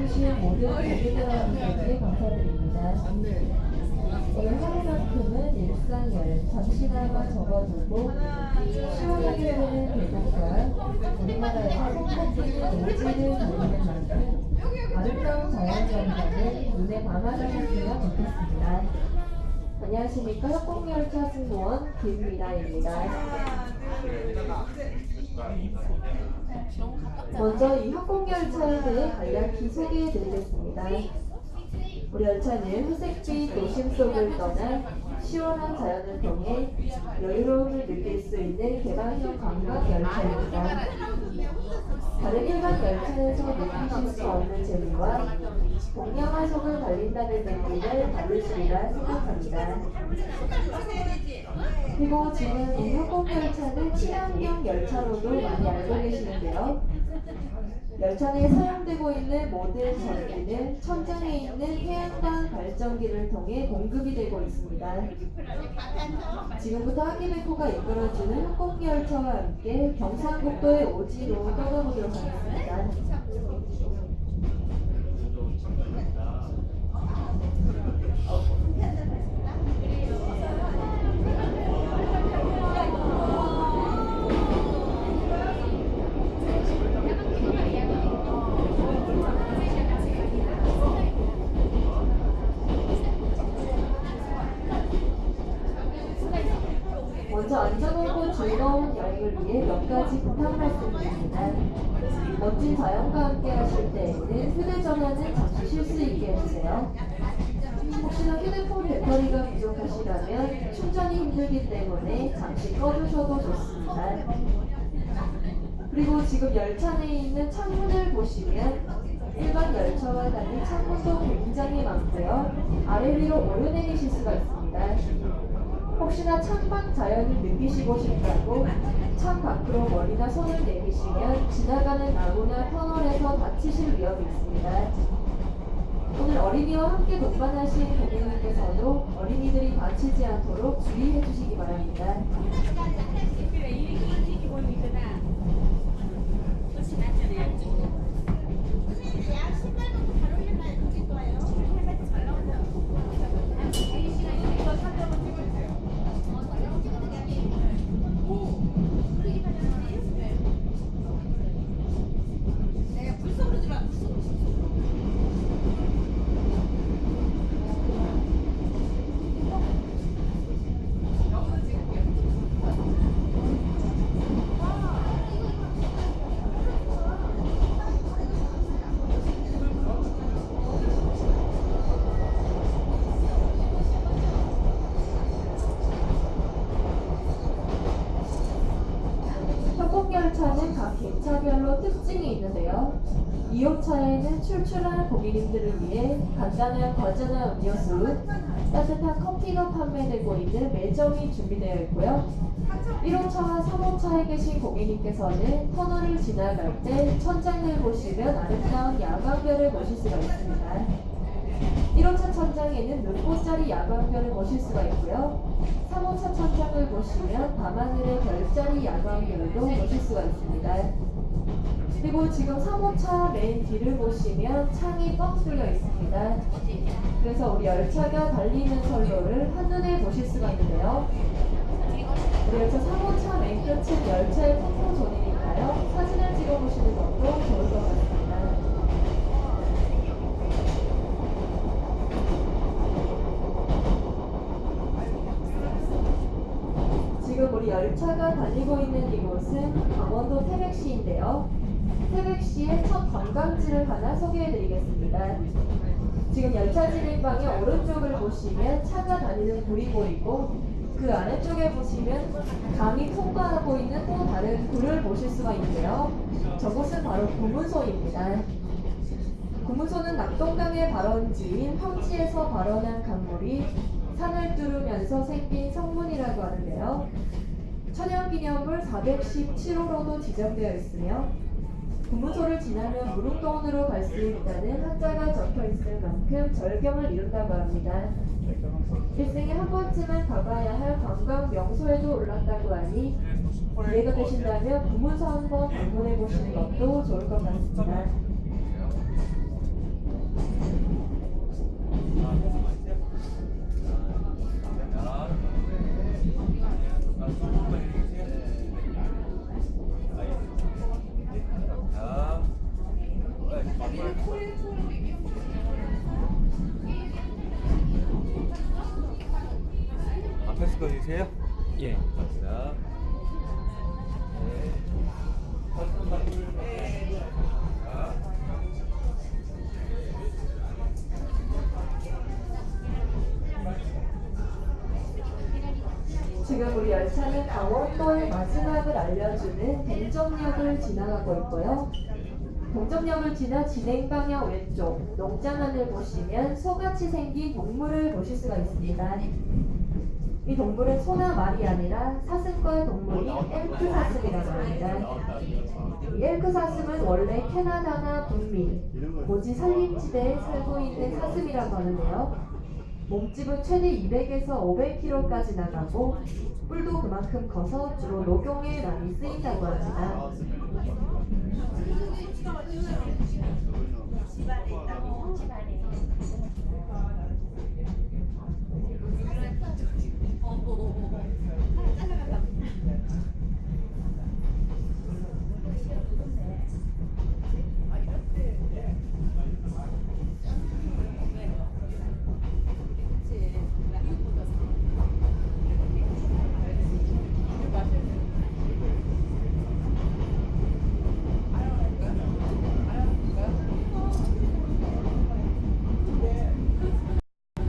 와주신 모든 고객 여러분들께 감사드립니다. 오늘 하루만큼은 일상을 잠시나마 접어두고 시원하게 되는 계곡과 우리나라에서 손꼽히는 오지를 보이는 만큼 아름다운 자연경관을 눈에 담아주셨으면 좋겠습니다. 안녕하십니까 협곡열차 승무원 김미라입니다. 먼저 이 대해 간략히 소개해드리겠습니다. 우리 열차는 회색빛 도심 속을 떠나 시원한 자연을 통해 여유로움을 느낄 수 있는 개방형 관광 열차입니다. 다른 일반 열차에서 느끼실 수 없는 재미와 동양화 속을 달린다는 느낌을 받으시리라 생각합니다. 그리고 지금 이 협곡열차는 친환경 열차로도 많이 알고 계시는데요. 열차 내에 사용되고 있는 모든 전기는 천장에 있는 태양광 발전기를 통해 공급이 되고 있습니다. 지금부터 하기베코가 이끌어주는 협곡열차와 함께 경상북도의 오지로 떠나보도록 하겠습니다. 먼저 안전하고 즐거운 여행을 위해 몇 가지 부탁 말씀드립니다. 멋진 자연과 함께 하실 때에는 휴대전화는 잠시 쉴수 있게 해주세요. 혹시나 휴대폰 배터리가 부족하시다면 충전이 힘들기 때문에 잠시 꺼두셔도 좋습니다. 그리고 지금 열차 내에 있는 창문을 보시면 일반 열차와 달리 창문도 굉장히 많고요. 아래 위로 오르내리실 수가 있습니다. 혹시나 창밖 자연을 느끼시고 싶다고 창 밖으로 머리나 손을 내미시면 지나가는 나무나 터널에서 다치실 위험이 있습니다. 오늘 어린이와 함께 동반하신 고객님께서도 어린이들이 다치지 않도록 주의해 주시기 바랍니다. 협곡열차는 각 객차별로 특징이 있는데요. 2호차에는 출출한 고객님들을 위해 간단한 과자나 음료수, 따뜻한 커피가 판매되고 있는 매점이 준비되어 있고요. 1호차와 3호차에 계신 고객님께서는 터널을 지나갈 때 천장을 보시면 아름다운 야광별을 보실 수가 있습니다. 1호차 천장에는 눈꽃자리 야광별을 보실 수가 있고요. 3호차 천장을 보시면 밤하늘의 별자리 야광별도 보실 수가 있습니다. 그리고 지금 3호차 맨 뒤를 보시면 창이 뻥 뚫려 있습니다. 그래서 우리 열차가 달리는 선로를 한눈에 보실 수가 있는데요. 우리 열차 3호차 맨 끝은 열차의 포토존이니까요. 사진을 찍어보시는 것도 좋을 것 같습니다. 지금 우리 열차가 달리고 있는 이곳은 강원도 태백시인데요. 태백시의 첫 관광지를 하나 소개해드리겠습니다. 지금 열차 진입방의 오른쪽을 보시면 차가 다니는 불이 보이고 그 아래쪽에 보시면 강이 통과하고 있는 또 다른 불을 보실 수가 있는데요. 저곳은 바로 구문소입니다. 구문소는 낙동강의 발원지인 황치에서 발원한 강물이 산을 뚫으면서 생긴 성문이라고 하는데요. 천연기념물 417호로도 지정되어 있으며 구문소를 지나면 무릉동으로 갈 수 있다는 한자가 적혀 있을 만큼 절경을 이룬다고 합니다. 일생에 한 번쯤은 가봐야 할 관광 명소에도 올랐다고 하니 기회가 되신다면 구문소 한번 방문해 보시는 것도 좋을 것 같습니다. 찍어주세요. 예, 감사합니다. 지금 우리 열차는 강원도의 마지막을 알려주는 동정역을 지나가고 있고요. 동정역을 지나 진행 방향 왼쪽 농장안을 보시면 소같이 생긴 동물을 보실 수가 있습니다. 이 동물은 소나 말이 아니라 사슴과 동물인 엘크 사슴이라고 합니다. 이 엘크 사슴은 원래 캐나다나 북미, 고지 산림지대에 살고 있는 사슴이라고 하는데요. 몸집은 최대 200에서 500kg까지 나가고 뿔도 그만큼 커서 주로 녹용에 많이 쓰인다고 합니다.